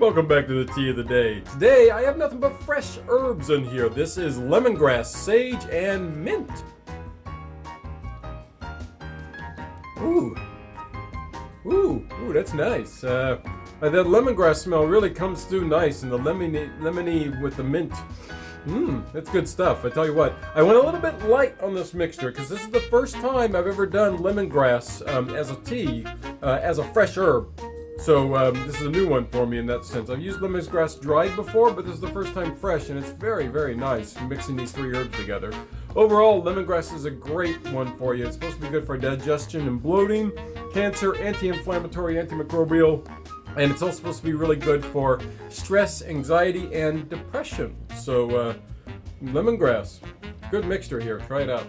welcome back to the tea of the day. Today I have nothing but fresh herbs in here. This is lemongrass, sage, and mint. Ooh. Ooh, ooh, that's nice. Uh, that lemongrass smell really comes through nice and the lemony, lemony with the mint. Mmm, that's good stuff. I tell you what, I went a little bit light on this mixture because this is the first time I've ever done lemongrass um, as a tea, uh, as a fresh herb. So um, this is a new one for me in that sense. I've used lemongrass dried before, but this is the first time fresh, and it's very, very nice mixing these three herbs together. Overall, lemongrass is a great one for you. It's supposed to be good for digestion and bloating, cancer, anti-inflammatory, antimicrobial, and it's also supposed to be really good for stress, anxiety, and depression. So, uh, lemongrass, good mixture here. Try it out.